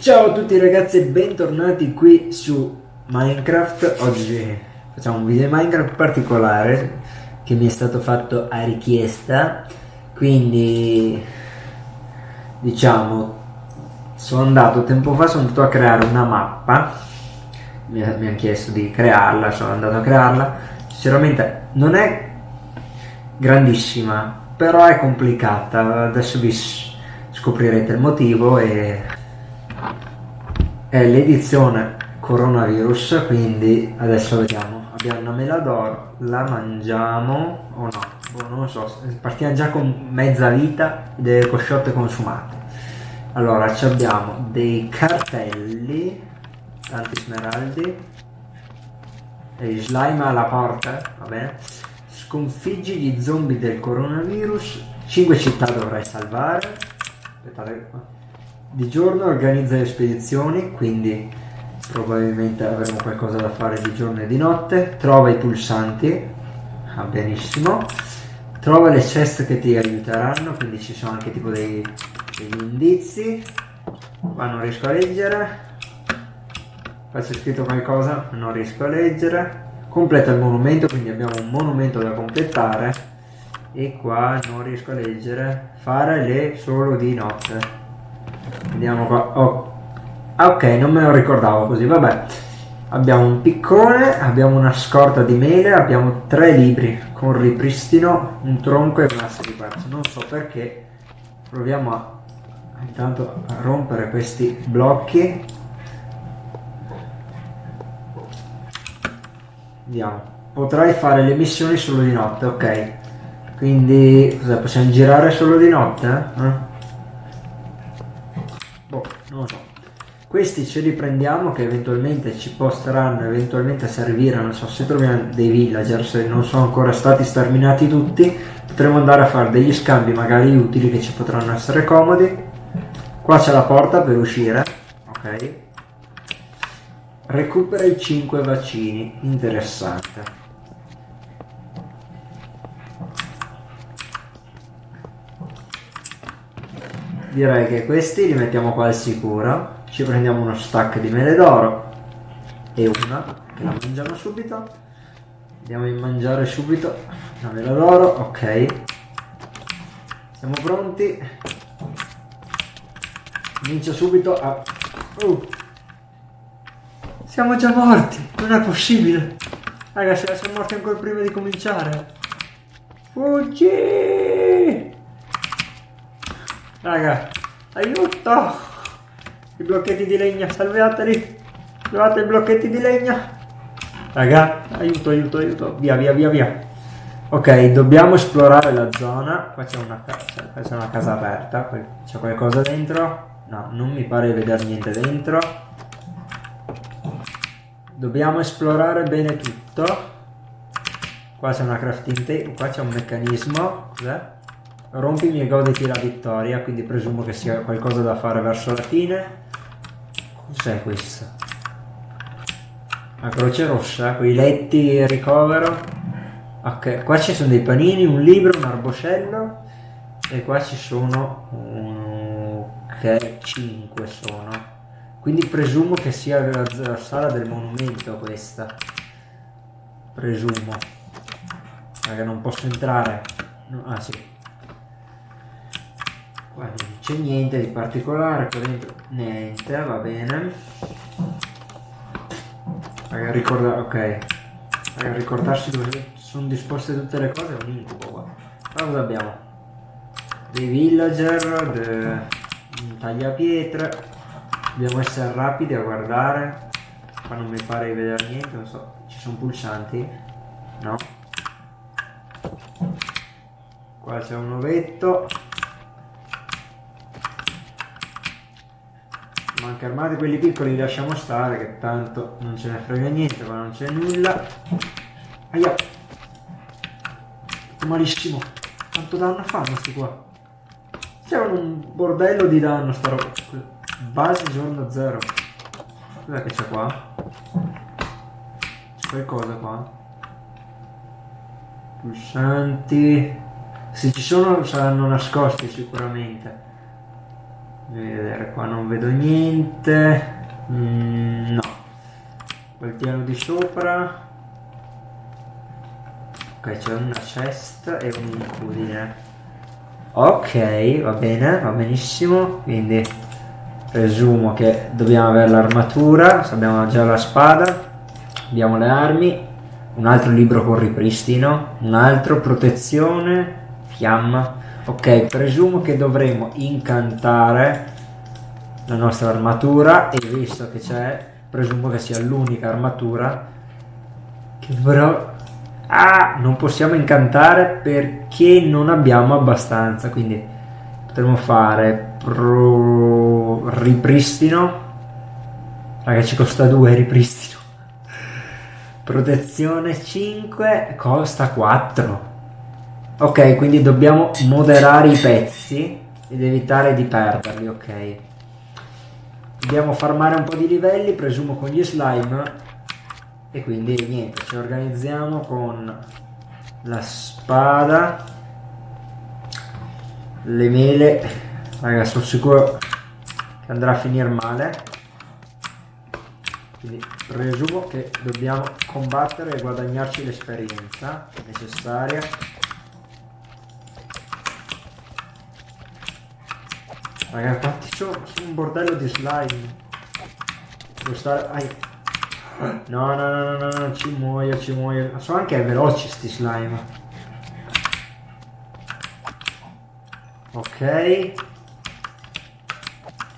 Ciao a tutti ragazzi e bentornati qui su Minecraft. Oggi facciamo un video Minecraft particolare che mi è stato fatto a richiesta. Quindi diciamo sono andato tempo fa sono andato a creare una mappa. Mi, mi hanno chiesto di crearla sono andato a crearla sinceramente non è grandissima però è complicata. Adesso vi scoprirete il motivo e è l'edizione coronavirus quindi adesso vediamo. Abbiamo una mela d'oro la mangiamo o no? Boh, non lo so partiamo già con mezza vita delle cosciotte consumate allora abbiamo dei cartelli tanti smeraldi slime alla porta va bene sconfiggi gli zombie del coronavirus 5 città dovrai salvare aspettate qua di giorno organizza le spedizioni, quindi probabilmente avremo qualcosa da fare di giorno e di notte. Trova i pulsanti, ah, benissimo. Trova le ceste che ti aiuteranno, quindi ci sono anche tipo dei, degli indizi. Qua non riesco a leggere. Qua c'è scritto qualcosa, non riesco a leggere. Completa il monumento, quindi abbiamo un monumento da completare. E qua non riesco a leggere. Fare le solo di notte. Andiamo qua. Oh. Ah, ok, non me lo ricordavo così, vabbè. Abbiamo un piccone, abbiamo una scorta di mele, abbiamo tre libri con ripristino, un tronco e un asse di quarzo. Non so perché. Proviamo a intanto a rompere questi blocchi. Andiamo. Potrai fare le missioni solo di notte, ok. Quindi, cosa, possiamo girare solo di notte? Eh? non lo so. Questi ce li prendiamo che eventualmente ci posteranno eventualmente servire, non so, se troviamo dei villager, se non sono ancora stati sterminati tutti, potremo andare a fare degli scambi magari utili che ci potranno essere comodi. Qua c'è la porta per uscire, ok. Recupera i 5 vaccini, interessante. direi che questi li mettiamo qua al sicuro. Ci prendiamo uno stack di mele d'oro e una che la mangiamo subito. Andiamo a mangiare subito una mela d'oro ok. Siamo pronti. Comincia subito a uh. Siamo già morti non è possibile ragazzi siamo morti ancora prima di cominciare fuggi Raga, aiuto! I blocchetti di legna, salvateli! Salvate i blocchetti di legna! Raga, aiuto, aiuto, aiuto! Via, via, via, via! Ok, dobbiamo esplorare la zona. Qua c'è una, una, casa aperta. C'è qualcosa dentro? No, non mi pare di vedere niente dentro. Dobbiamo esplorare bene tutto. Qua c'è una crafting table. Qua c'è un meccanismo. Cos'è? Rompimi e goditi la vittoria, quindi presumo che sia qualcosa da fare verso la fine. Cos'è questo? La croce rossa, quei letti ricovero. Ok, qua ci sono dei panini, un libro, un arboscello. E qua ci sono... Ok, 5 sono. Quindi presumo che sia la, la sala del monumento questa. Presumo. Perché non posso entrare. No, ah sì, qua non c'è niente di particolare qua dentro niente va bene magari ricorda ok magari ricordarsi dove sono disposte tutte le cose è un incubo qua ma cosa abbiamo dei villager de... un tagliapietre dobbiamo essere rapidi a guardare qua non mi pare di vedere niente non so ci sono pulsanti no? Qua c'è un ovetto. Manca armati quelli piccoli li lasciamo stare che tanto non ce ne frega niente ma non c'è nulla. Aia! Malissimo. Quanto danno fanno sti qua? C'è un bordello di danno sta roba base giorno zero. Cos'è che c'è qua? C'è qualcosa qua? Pulsanti se ci sono saranno nascosti sicuramente. Vedere qua non vedo niente. Mm, no. Quel piano di sopra. Ok c'è una cesta e un incudine ok va bene va benissimo. Quindi presumo che dobbiamo avere l'armatura abbiamo già la spada abbiamo le armi un altro libro con ripristino un altro protezione fiamma. Ok presumo che dovremo incantare la nostra armatura e visto che c'è presumo che sia l'unica armatura che però ah, non possiamo incantare perché non abbiamo abbastanza quindi potremmo fare pro... ripristino. Raga ci costa 2 ripristino. Protezione 5 costa 4 ok quindi dobbiamo moderare i pezzi ed evitare di perderli ok. Dobbiamo farmare un po' di livelli presumo con gli slime. E quindi niente ci organizziamo con la spada le mele raga sono sicuro che andrà a finire male. Quindi presumo che dobbiamo combattere e guadagnarci l'esperienza necessaria. Raga quanti sono? un bordello di slime. Devo stare ai. No no no no no ci muoio ci muoio. Sono anche veloci sti slime. Ok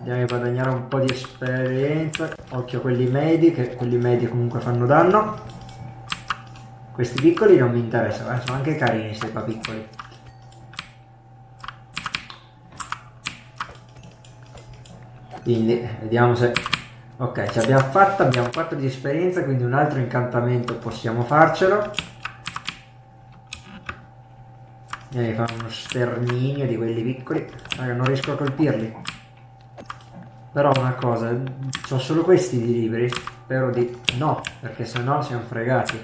andiamo a guadagnare un po' di esperienza occhio a quelli medi che quelli medi comunque fanno danno questi piccoli non mi interessano eh, sono anche carini se qua piccoli quindi vediamo se ok ci abbiamo fatta abbiamo 4 di esperienza quindi un altro incantamento possiamo farcelo a fare uno sterminio di quelli piccoli. Raga, non riesco a colpirli. Però una cosa, ho solo questi di libri. Spero di no, perché se no siamo fregati.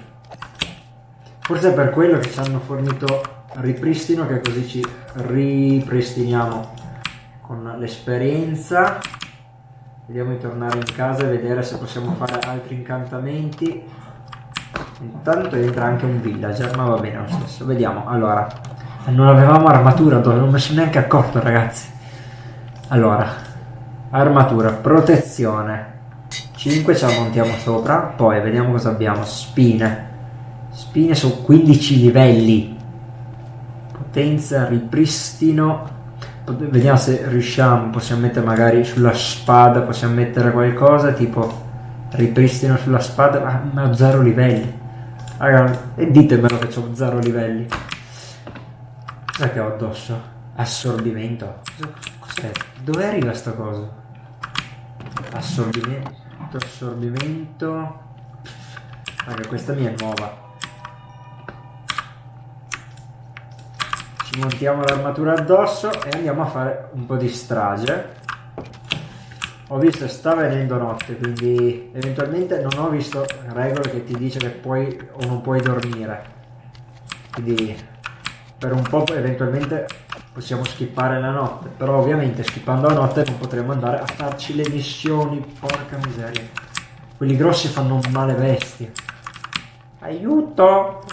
Forse è per quello che ci hanno fornito ripristino, che così ci ripristiniamo con l'esperienza. Vediamo di tornare in casa e vedere se possiamo fare altri incantamenti. Intanto entra anche un villager, ma va bene lo stesso. Vediamo, allora, non avevamo armatura, non mi sono neanche accorto ragazzi. Allora, armatura, protezione. 5 ce la montiamo sopra, poi vediamo cosa abbiamo. Spine. Spine su 15 livelli. Potenza, ripristino. Vediamo se riusciamo, possiamo mettere magari sulla spada, possiamo mettere qualcosa tipo ripristino sulla spada, ma ho zero livelli. Raga, e ditemelo che ho zero livelli. Cos'è che ho addosso? Assorbimento. Cos'è? Dove arriva sta cosa? Assorbimento. Assorbimento. Raga, questa mia è nuova. Ci montiamo l'armatura addosso e andiamo a fare un po' di strage. Ho visto che sta venendo notte, quindi eventualmente non ho visto regole che ti dice che puoi o non puoi dormire. Quindi per un po' eventualmente possiamo skippare la notte però ovviamente skippando la notte non potremo andare a farci le missioni porca miseria. Quelli grossi fanno male bestie. Aiuto!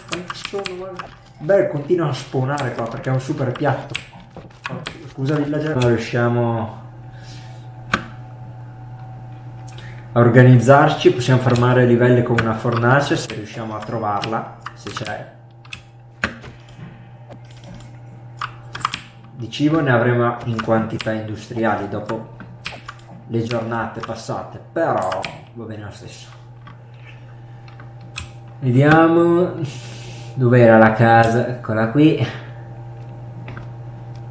Beh continua a spawnare qua perché è un super piatto. Scusa villager non riusciamo a organizzarci possiamo farmare livelli con una fornace se riusciamo a trovarla se c'è di cibo ne avremo in quantità industriali dopo le giornate passate, però va bene lo stesso. Vediamo dove era la casa, eccola qui.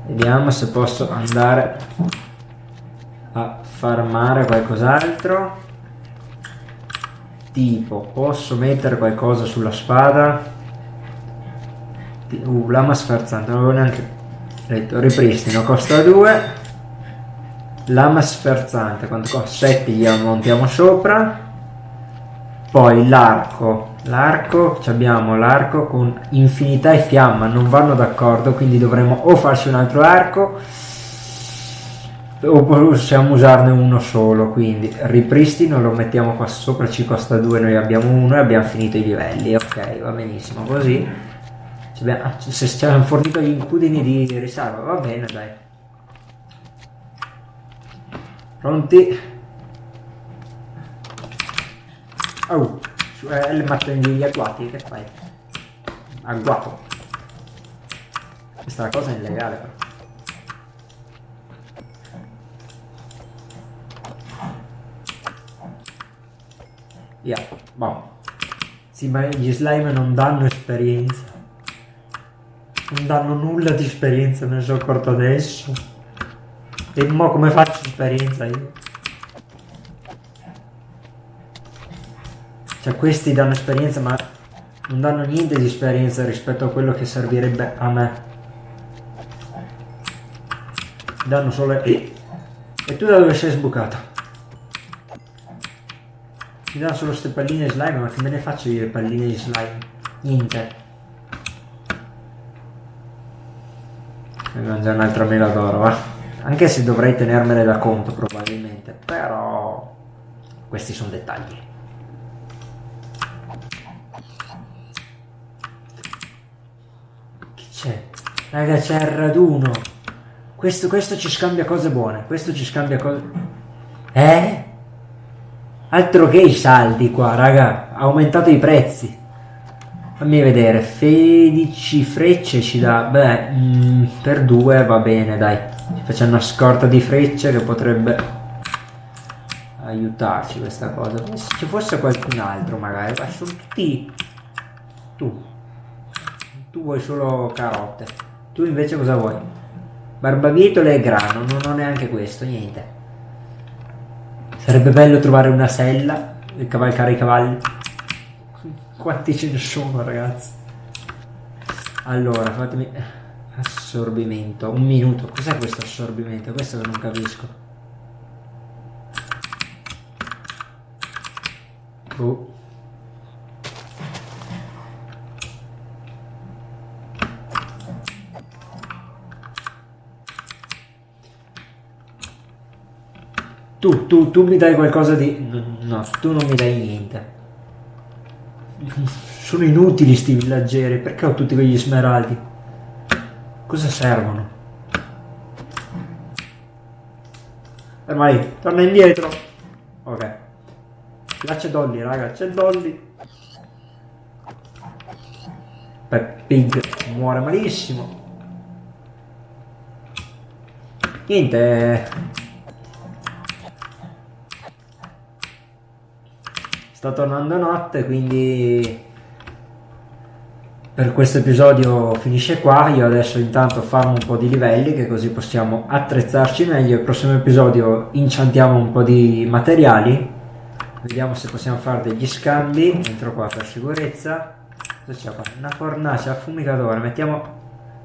Vediamo se posso andare a farmare qualcos'altro. Tipo, posso mettere qualcosa sulla spada? Uh, lama sferzante, non avevo neanche detto ripristino costa 2 lama sferzante quanto costa 7 glielo montiamo sopra. Poi l'arco L'arco, abbiamo l'arco con infinità e fiamma, non vanno d'accordo, quindi dovremo o farci un altro arco o possiamo usarne uno solo, quindi ripristino, lo mettiamo qua sopra, ci costa 2, noi abbiamo uno e abbiamo finito i livelli, ok, va benissimo, così se ci hanno fornito gli incudini di risalva, va bene dai. Pronti? Oh! Eh, le mattoni degli agguati, che fai? Agguato. Questa cosa è illegale però. Yeah, boh. Sì, ma gli slime non danno esperienza. Non danno nulla di esperienza, ne sono accorto adesso. E mo come faccio esperienza io? Cioè questi danno esperienza ma non danno niente di esperienza rispetto a quello che servirebbe a me. Danno solo... E, e tu da dove sei sbucato? Mi danno solo queste palline slime, ma che me ne faccio io le palline di slime? Niente. Mi mangio un'altra mela d'oro, va? Anche se dovrei tenermene da conto probabilmente, però questi sono dettagli. C'è. Raga, c'è il raduno. Questo, questo ci scambia cose buone. Questo ci scambia cose... Eh? Altro che i saldi qua, raga. Ha aumentato i prezzi. Fammi vedere. 16 frecce ci dà... Beh, mm, per due va bene, dai. Ci facciamo una scorta di frecce che potrebbe aiutarci questa cosa. Se ci fosse qualcun altro magari. Ma sono tutti... Tu tu vuoi solo carote. Tu invece cosa vuoi? Barbabietole e grano, non ho neanche questo, niente. Sarebbe bello trovare una sella e cavalcare i cavalli. Quanti ce ne sono, ragazzi? Allora, fatemi... Assorbimento, un minuto. Cos'è questo assorbimento? Questo che non capisco. Oh. Tu, tu, tu mi dai qualcosa di... No, tu non mi dai niente. Sono inutili sti villaggeri, perché ho tutti quegli smeraldi? Cosa servono? Ferma lì, torna indietro. Ok. Là c'è Dolly, raga, c'è Dolly. Pig muore malissimo. Niente. Sta tornando notte quindi per questo episodio finisce qua. Io adesso intanto farò un po' di livelli che così possiamo attrezzarci meglio. Il prossimo episodio inciantiamo un po' di materiali. Vediamo se possiamo fare degli scambi. Entro qua per sicurezza. Cosa c'è qua? una fornace a fumicatore mettiamo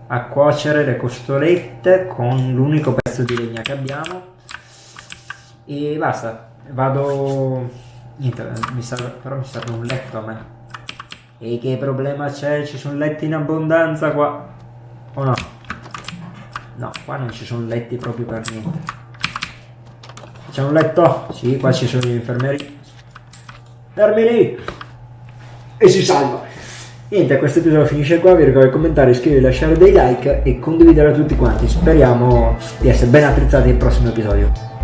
a cuocere le costolette con l'unico pezzo di legna che abbiamo. E basta. Vado Niente, mi serve, però mi serve un letto a me. E che problema c'è? Ci sono letti in abbondanza qua. O no? No, qua non ci sono letti proprio per niente. C'è un letto? Sì, qua ci sono gli infermieri. Fermi lì! E si salva. Niente, questo episodio finisce qua, vi ricordo di commentare, iscrivervi, lasciare dei like e condividere a tutti quanti. Speriamo di essere ben attrezzati nel prossimo episodio.